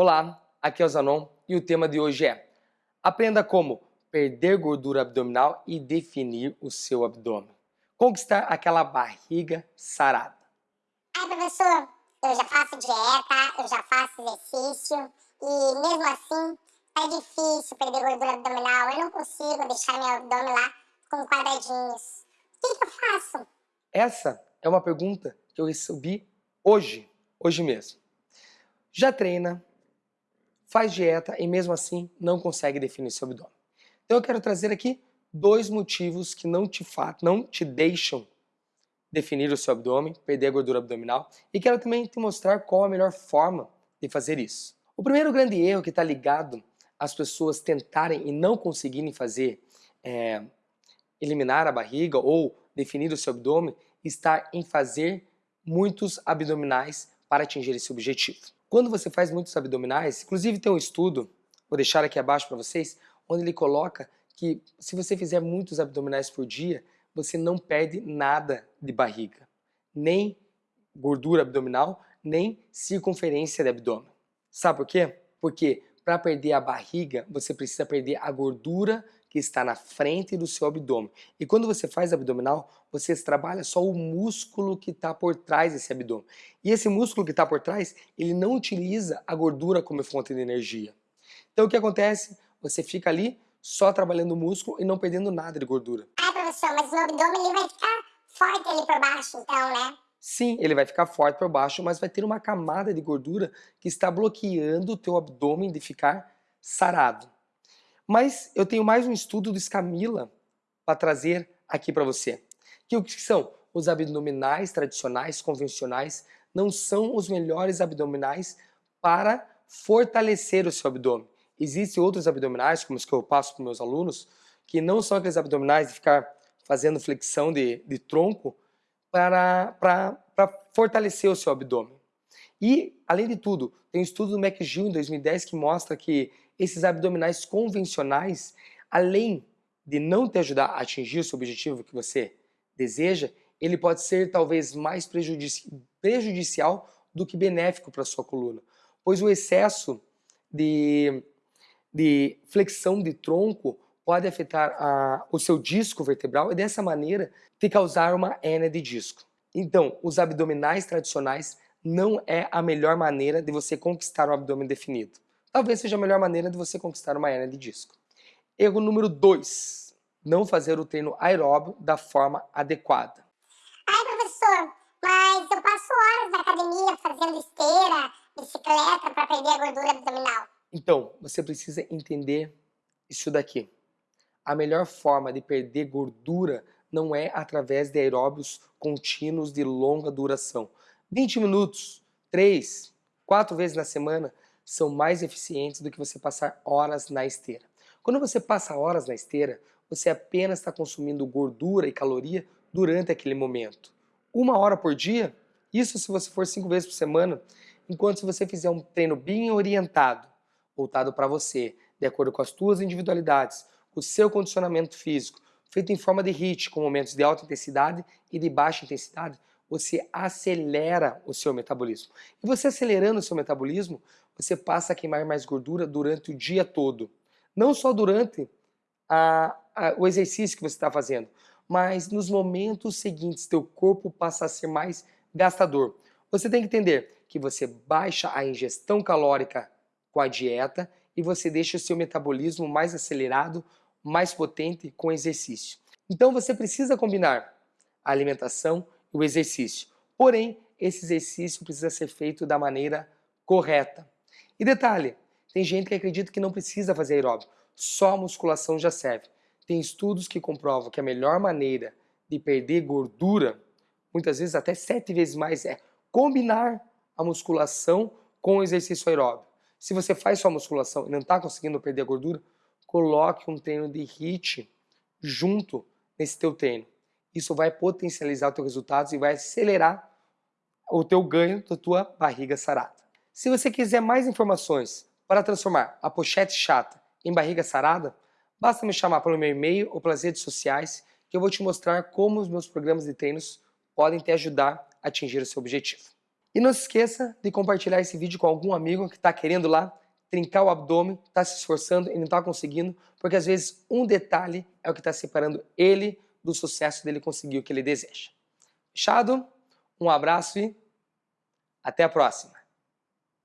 Olá, aqui é o Zanon e o tema de hoje é Aprenda como perder gordura abdominal e definir o seu abdômen. Conquistar aquela barriga sarada. Ai, professor, eu já faço dieta, eu já faço exercício e mesmo assim é difícil perder gordura abdominal. Eu não consigo deixar meu abdômen lá com quadradinhos. O que, que eu faço? Essa é uma pergunta que eu recebi hoje, hoje mesmo. Já treina, faz dieta e mesmo assim não consegue definir seu abdômen. Então eu quero trazer aqui dois motivos que não te, não te deixam definir o seu abdômen, perder a gordura abdominal e quero também te mostrar qual a melhor forma de fazer isso. O primeiro grande erro que está ligado às pessoas tentarem e não conseguirem fazer é, eliminar a barriga ou definir o seu abdômen está em fazer muitos abdominais para atingir esse objetivo. Quando você faz muitos abdominais, inclusive tem um estudo, vou deixar aqui abaixo para vocês, onde ele coloca que se você fizer muitos abdominais por dia, você não perde nada de barriga, nem gordura abdominal, nem circunferência de abdômen. Sabe por quê? Porque para perder a barriga, você precisa perder a gordura que está na frente do seu abdômen. E quando você faz abdominal, você trabalha só o músculo que está por trás desse abdômen. E esse músculo que está por trás, ele não utiliza a gordura como fonte de energia. Então o que acontece? Você fica ali só trabalhando o músculo e não perdendo nada de gordura. Ah, professor, mas o abdômen ele vai ficar forte ali por baixo, então, né? Sim, ele vai ficar forte por baixo, mas vai ter uma camada de gordura que está bloqueando o teu abdômen de ficar sarado. Mas eu tenho mais um estudo do Scamila para trazer aqui para você. Que o que são? Os abdominais tradicionais, convencionais, não são os melhores abdominais para fortalecer o seu abdômen. Existem outros abdominais, como os que eu passo para meus alunos, que não são aqueles abdominais de ficar fazendo flexão de, de tronco para, para, para fortalecer o seu abdômen. E, além de tudo, tem um estudo do McGill em 2010 que mostra que esses abdominais convencionais, além de não te ajudar a atingir o seu objetivo que você deseja, ele pode ser talvez mais prejudici prejudicial do que benéfico para a sua coluna, pois o excesso de, de flexão de tronco pode afetar a, o seu disco vertebral e dessa maneira te causar uma hérnia de disco. Então, os abdominais tradicionais não é a melhor maneira de você conquistar um abdômen definido. Talvez seja a melhor maneira de você conquistar uma hernia de disco. Erro número 2. Não fazer o treino aeróbio da forma adequada. Ai, professor, mas eu passo horas na academia fazendo esteira, bicicleta para perder a gordura abdominal. Então, você precisa entender isso daqui. A melhor forma de perder gordura não é através de aeróbios contínuos de longa duração. 20 minutos, 3, 4 vezes na semana são mais eficientes do que você passar horas na esteira. Quando você passa horas na esteira, você apenas está consumindo gordura e caloria durante aquele momento. Uma hora por dia, isso se você for cinco vezes por semana, enquanto se você fizer um treino bem orientado, voltado para você, de acordo com as suas individualidades, o seu condicionamento físico, feito em forma de HIIT, com momentos de alta intensidade e de baixa intensidade, você acelera o seu metabolismo. E você acelerando o seu metabolismo, você passa a queimar mais gordura durante o dia todo. Não só durante a, a, o exercício que você está fazendo, mas nos momentos seguintes, teu corpo passa a ser mais gastador. Você tem que entender que você baixa a ingestão calórica com a dieta e você deixa o seu metabolismo mais acelerado, mais potente com exercício. Então você precisa combinar a alimentação o exercício. Porém, esse exercício precisa ser feito da maneira correta. E detalhe, tem gente que acredita que não precisa fazer aeróbio, só a musculação já serve. Tem estudos que comprovam que a melhor maneira de perder gordura, muitas vezes até sete vezes mais, é combinar a musculação com o exercício aeróbio. Se você faz só musculação e não está conseguindo perder a gordura, coloque um treino de HIIT junto nesse teu treino isso vai potencializar os teus resultados e vai acelerar o teu ganho da tua barriga sarada. Se você quiser mais informações para transformar a pochete chata em barriga sarada, basta me chamar pelo meu e-mail ou pelas redes sociais que eu vou te mostrar como os meus programas de treinos podem te ajudar a atingir o seu objetivo. E não se esqueça de compartilhar esse vídeo com algum amigo que está querendo lá trincar o abdômen, está se esforçando e não está conseguindo, porque às vezes um detalhe é o que está separando ele do sucesso dele conseguir o que ele deseja. Fechado? Um abraço e até a próxima!